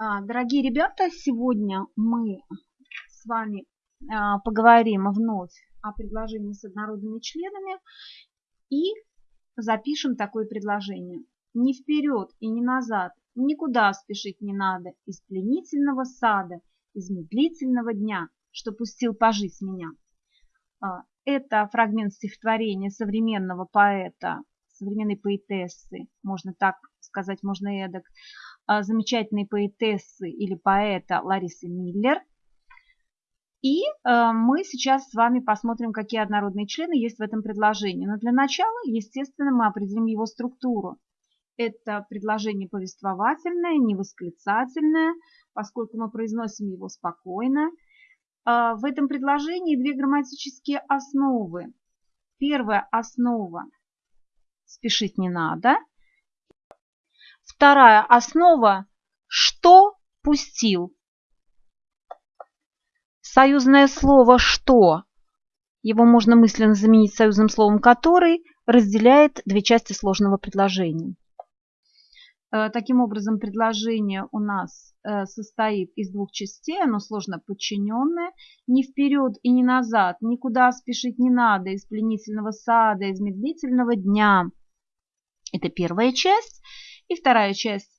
А, дорогие ребята, сегодня мы с вами а, поговорим вновь о предложении с однородными членами и запишем такое предложение. Ни вперед и ни назад, никуда спешить не надо, из пленительного сада, из медлительного дня, что пустил пожить меня. А, это фрагмент стихотворения современного поэта, современной поэтессы, можно так сказать, можно эдак, замечательной поэтессы или поэта Ларисы Миллер. И э, мы сейчас с вами посмотрим, какие однородные члены есть в этом предложении. Но для начала, естественно, мы определим его структуру. Это предложение повествовательное, не восклицательное, поскольку мы произносим его спокойно. Э, в этом предложении две грамматические основы. Первая основа – спешить не надо – Вторая основа – что пустил. Союзное слово «что» его можно мысленно заменить союзным словом «который» разделяет две части сложного предложения. Э, таким образом, предложение у нас э, состоит из двух частей, оно сложно подчиненное. Ни вперед и ни назад, никуда спешить не надо, из пленительного сада, из медлительного дня. Это первая часть. И вторая часть.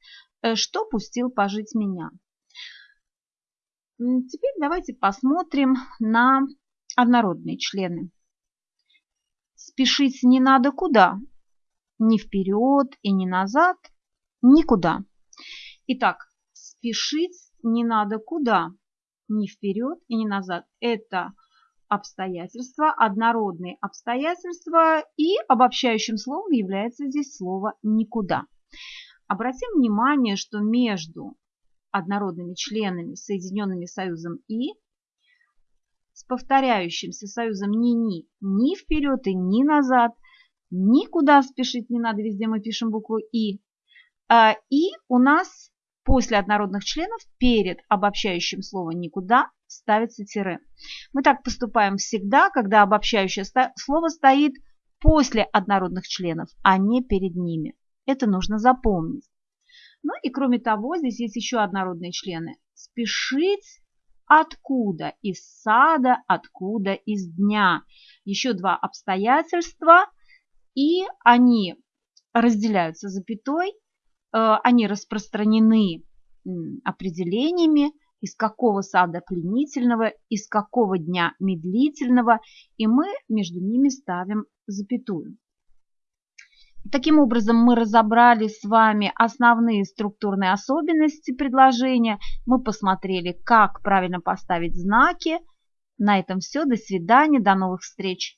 Э, что пустил пожить меня? Теперь давайте посмотрим на однородные члены. Спешить не надо куда? Ни вперед и ни назад, никуда. Итак, спешить не надо куда? Ни вперед и ни назад. Это обстоятельства, однородные обстоятельства, и обобщающим словом является здесь слово «никуда». Обратим внимание, что между однородными членами, соединенными союзом «и», с повторяющимся союзом «ни-ни» ни вперед и ни назад, никуда спешить не надо, везде мы пишем букву «и». А, и у нас после однородных членов перед обобщающим словом «никуда» ставится тире. Мы так поступаем всегда, когда обобщающее слово стоит после однородных членов, а не перед ними. Это нужно запомнить. Ну и кроме того, здесь есть еще однородные члены. Спешить откуда? Из сада, откуда? Из дня. Еще два обстоятельства, и они разделяются запятой, э, они распространены определениями, из какого сада пленительного, из какого дня медлительного, и мы между ними ставим запятую. Таким образом, мы разобрали с вами основные структурные особенности предложения. Мы посмотрели, как правильно поставить знаки. На этом все. До свидания. До новых встреч.